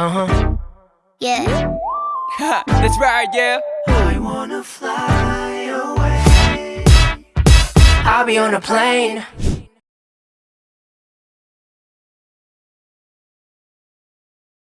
Uh-huh. Yeah. That's right, yeah. I wanna fly away. I'll be on a plane.